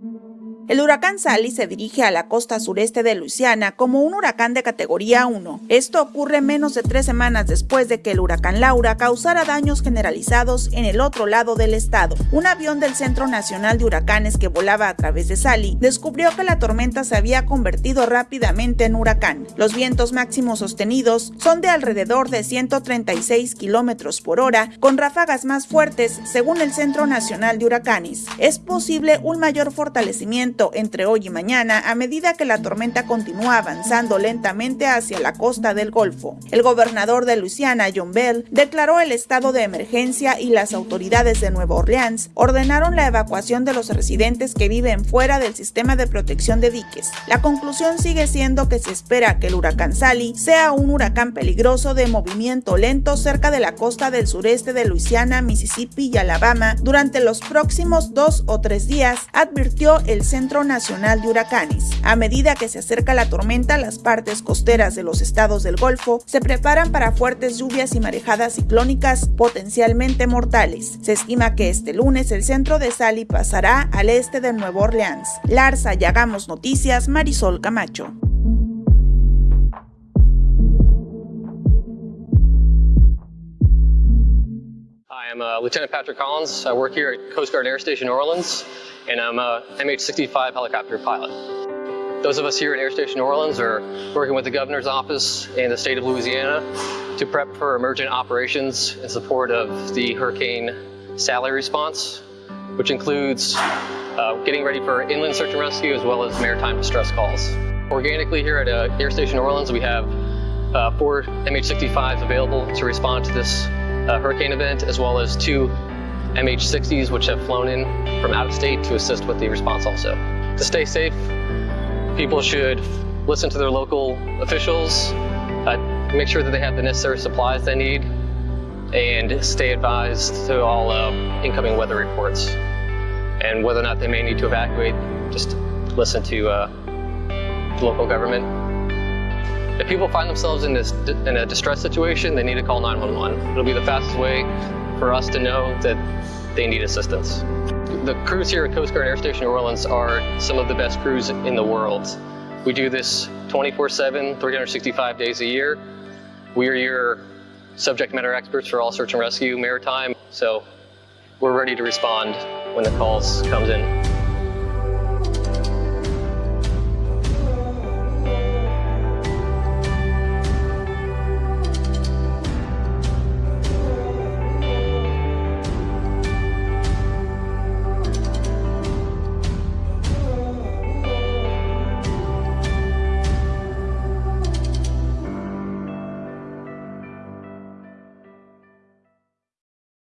Thank you. El huracán Sally se dirige a la costa sureste de Luisiana como un huracán de categoría 1. Esto ocurre menos de tres semanas después de que el huracán Laura causara daños generalizados en el otro lado del estado. Un avión del Centro Nacional de Huracanes que volaba a través de Sally descubrió que la tormenta se había convertido rápidamente en huracán. Los vientos máximos sostenidos son de alrededor de 136 kilómetros por hora, con ráfagas más fuertes según el Centro Nacional de Huracanes. Es posible un mayor fortalecimiento entre hoy y mañana a medida que la tormenta continúa avanzando lentamente hacia la costa del Golfo. El gobernador de Luisiana, John Bell, declaró el estado de emergencia y las autoridades de Nueva Orleans ordenaron la evacuación de los residentes que viven fuera del sistema de protección de diques. La conclusión sigue siendo que se espera que el huracán Sally sea un huracán peligroso de movimiento lento cerca de la costa del sureste de Luisiana, Mississippi y Alabama durante los próximos dos o tres días, advirtió el Centro Nacional de Huracanes. A medida que se acerca la tormenta, las partes costeras de los estados del Golfo se preparan para fuertes lluvias y marejadas ciclónicas potencialmente mortales. Se estima que este lunes el centro de Sally pasará al este de Nueva Orleans. Larsa Hagamos Noticias, Marisol Camacho. I'm uh, Lieutenant Patrick Collins. I work here at Coast Guard Air Station New Orleans. and I'm a MH-65 helicopter pilot. Those of us here at Air Station New Orleans are working with the Governor's Office and the state of Louisiana to prep for emergent operations in support of the Hurricane Sally response, which includes uh, getting ready for inland search and rescue as well as maritime distress calls. Organically here at uh, Air Station New Orleans, we have uh, four MH-65s available to respond to this uh, hurricane event, as well as two MH-60s, which have flown in from out of state to assist with the response also. To stay safe, people should listen to their local officials, uh, make sure that they have the necessary supplies they need, and stay advised to all uh, incoming weather reports. And whether or not they may need to evacuate, just listen to uh, local government. If people find themselves in, this, in a distress situation, they need to call 911. It'll be the fastest way for us to know that they need assistance. The crews here at Coast Guard Air Station New Orleans are some of the best crews in the world. We do this 24-7, 365 days a year. We are your subject matter experts for all search and rescue maritime, so we're ready to respond when the calls comes in.